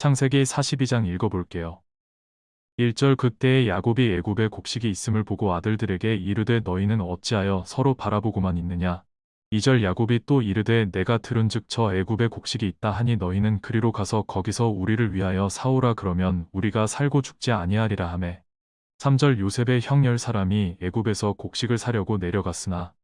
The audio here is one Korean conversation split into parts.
창세기 42장 읽어볼게요. 1절 그때에 야곱이 애굽에 곡식이 있음을 보고 아들들에게 이르되 너희는 어찌하여 서로 바라보고만 있느냐 2절 야곱이 또 이르되 내가 들은즉 저 애굽에 곡식이 있다 하니 너희는 그리로 가서 거기서 우리를 위하여 사오라 그러면 우리가 살고 죽지 아니하리라 하매 3절 요셉의 형열 사람이 애굽에서 곡식을 사려고 내려갔으나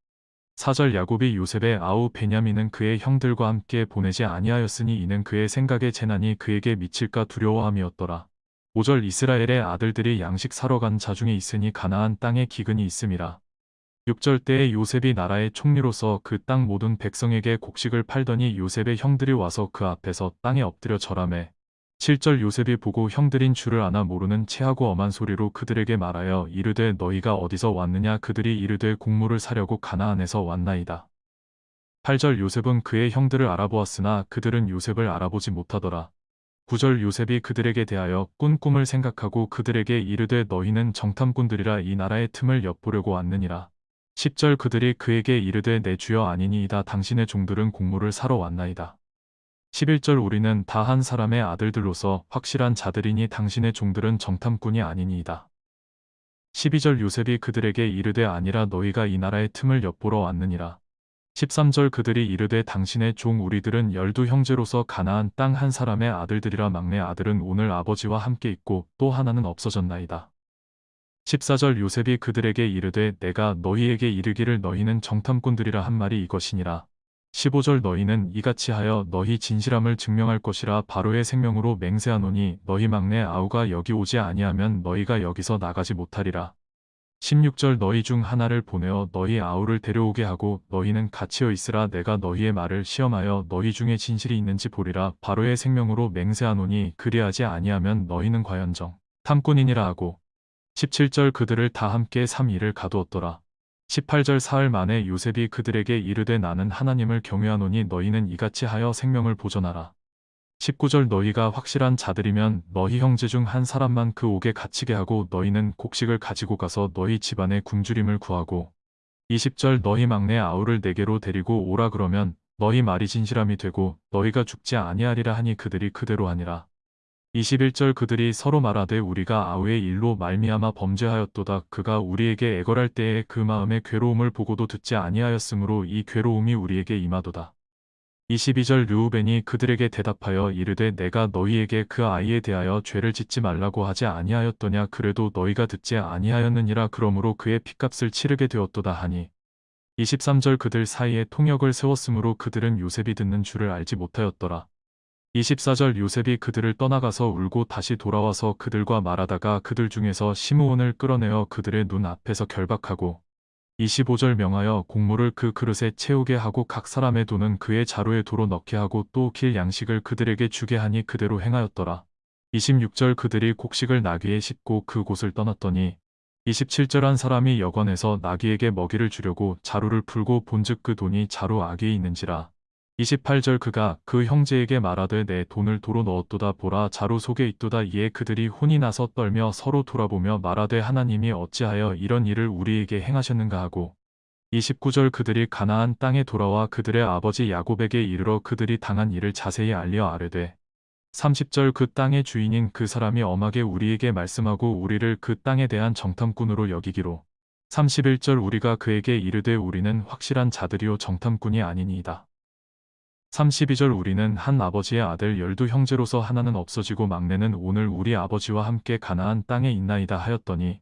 4절 야곱이 요셉의 아우 베냐민은 그의 형들과 함께 보내지 아니하였으니 이는 그의 생각에 재난이 그에게 미칠까 두려워함이었더라. 5절 이스라엘의 아들들이 양식 사러 간 자중에 있으니 가나안 땅에 기근이 있음이라. 6절 때에 요셉이 나라의 총리로서 그 땅 모든 백성에게 곡식을 팔더니 요셉의 형들이 와서 그 앞에서 땅에 엎드려 절하매 7절 요셉이 보고 형들인 줄을 아나 모르는 체하고 엄한 소리로 그들에게 말하여 이르되 너희가 어디서 왔느냐 그들이 이르되 곡물을 사려고 가나안에서 왔나이다. 8절 요셉은 그의 형들을 알아보았으나 그들은 요셉을 알아보지 못하더라. 9절 요셉이 그들에게 대하여 꾼 꿈을 생각하고 그들에게 이르되 너희는 정탐꾼들이라 이 나라의 틈을 엿보려고 왔느니라. 10절 그들이 그에게 이르되 내 주여 아니니이다 당신의 종들은 곡물을 사러 왔나이다. 11절 우리는 다 한 사람의 아들들로서 확실한 자들이니 당신의 종들은 정탐꾼이 아니니이다. 12절 요셉이 그들에게 이르되 아니라 너희가 이 나라의 틈을 엿보러 왔느니라. 13절 그들이 이르되 당신의 종 우리들은 열두 형제로서 가나안 땅 한 사람의 아들들이라 막내 아들은 오늘 아버지와 함께 있고 또 하나는 없어졌나이다. 14절 요셉이 그들에게 이르되 내가 너희에게 이르기를 너희는 정탐꾼들이라 한 말이 이것이니라. 15절 너희는 이같이 하여 너희 진실함을 증명할 것이라 바로의 생명으로 맹세하노니 너희 막내 아우가 여기 오지 아니하면 너희가 여기서 나가지 못하리라. 16절 너희 중 하나를 보내어 너희 아우를 데려오게 하고 너희는 갇히어 있으라 내가 너희의 말을 시험하여 너희 중에 진실이 있는지 보리라 바로의 생명으로 맹세하노니 그리하지 아니하면 너희는 과연 정 탐꾼이니라 하고 17절 그들을 다 함께 3일을 가두었더라. 18절 사흘 만에 요셉이 그들에게 이르되 나는 하나님을 경외하노니 너희는 이같이 하여 생명을 보존하라. 19절 너희가 확실한 자들이면 너희 형제 중 한 사람만 그 옥에 갇히게 하고 너희는 곡식을 가지고 가서 너희 집안의 굶주림을 구하고 20절 너희 막내 아우를 내게로 데리고 오라 그러면 너희 말이 진실함이 되고 너희가 죽지 아니하리라 하니 그들이 그대로 하니라. 21절 그들이 서로 말하되 우리가 아우의 일로 말미암아 범죄하였도다 그가 우리에게 애걸할 때에 그 마음의 괴로움을 보고도 듣지 아니하였으므로 이 괴로움이 우리에게 임하도다. 22절 르우벤이 그들에게 대답하여 이르되 내가 너희에게 그 아이에 대하여 죄를 짓지 말라고 하지 아니하였더냐 그래도 너희가 듣지 아니하였느니라 그러므로 그의 핏값을 치르게 되었도다 하니 23절 그들 사이에 통역을 세웠으므로 그들은 요셉이 듣는 줄을 알지 못하였더라. 24절 요셉이 그들을 떠나가서 울고 다시 돌아와서 그들과 말하다가 그들 중에서 시므온을 끌어내어 그들의 눈 앞에서 결박하고 25절 명하여 곡물을 그 그릇에 채우게 하고 각 사람의 돈은 그의 자루에 도로 넣게 하고 또 길 양식을 그들에게 주게 하니 그대로 행하였더라. 26절 그들이 곡식을 나귀에 싣고 그곳을 떠났더니 27절 한 사람이 여관에서 나귀에게 먹이를 주려고 자루를 풀고 본즉 그 돈이 자루 아귀에 있는지라 28절 그가 그 형제에게 말하되 내 돈을 도로 넣었도다 보라 자루 속에 있도다 이에 그들이 혼이 나서 떨며 서로 돌아보며 말하되 하나님이 어찌하여 이런 일을 우리에게 행하셨는가 하고 29절 그들이 가나안 땅에 돌아와 그들의 아버지 야곱에게 이르러 그들이 당한 일을 자세히 알려 아뢰되 30절 그 땅의 주인인 그 사람이 엄하게 우리에게 말씀하고 우리를 그 땅에 대한 정탐꾼으로 여기기로 31절 우리가 그에게 이르되 우리는 확실한 자들이요 정탐꾼이 아니니이다. 32절 우리는 한 아버지의 아들 열두 형제로서 하나는 없어지고 막내는 오늘 우리 아버지와 함께 가나안 땅에 있나이다 하였더니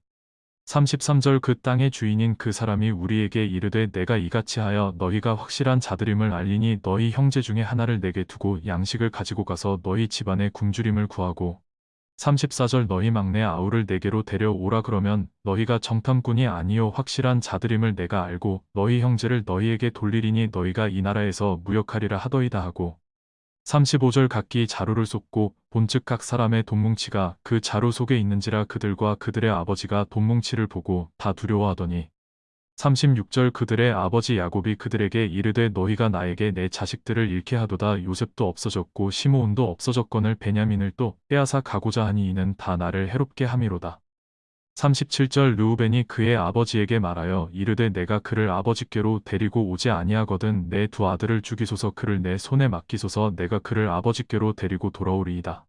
33절 그 땅의 주인인 그 사람이 우리에게 이르되 내가 이같이 하여 너희가 확실한 자들임을 알리니 너희 형제 중에 하나를 내게 두고 양식을 가지고 가서 너희 집안의 굶주림을 구하고 34절 너희 막내 아우를 내게로 데려오라 그러면 너희가 정탐꾼이 아니요 확실한 자들임을 내가 알고 너희 형제를 너희에게 돌리리니 너희가 이 나라에서 무역하리라 하더이다 하고 35절 각기 자루를 쏟고 본즉 각 사람의 돈뭉치가 그 자루 속에 있는지라 그들과 그들의 아버지가 돈뭉치를 보고 다 두려워하더니 36절 그들의 아버지 야곱이 그들에게 이르되 너희가 나에게 내 자식들을 잃게 하도다 요셉도 없어졌고 시므온도 없어졌거늘 베냐민을 또 빼앗아 가고자 하니 이는 다 나를 해롭게 함이로다. 37절 르우벤이 그의 아버지에게 말하여 이르되 내가 그를 아버지께로 데리고 오지 아니하거든 내 두 아들을 죽이소서 그를 내 손에 맡기소서 내가 그를 아버지께로 데리고 돌아오리이다.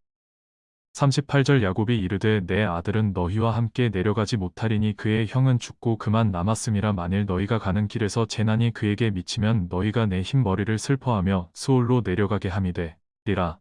38절 야곱이 이르되 내 아들은 너희와 함께 내려가지 못하리니 그의 형은 죽고 그만 남았음이라 만일 너희가 가는 길에서 재난이 그에게 미치면 너희가 내 흰 머리를 슬퍼하며 수올로 내려가게 함이되 리라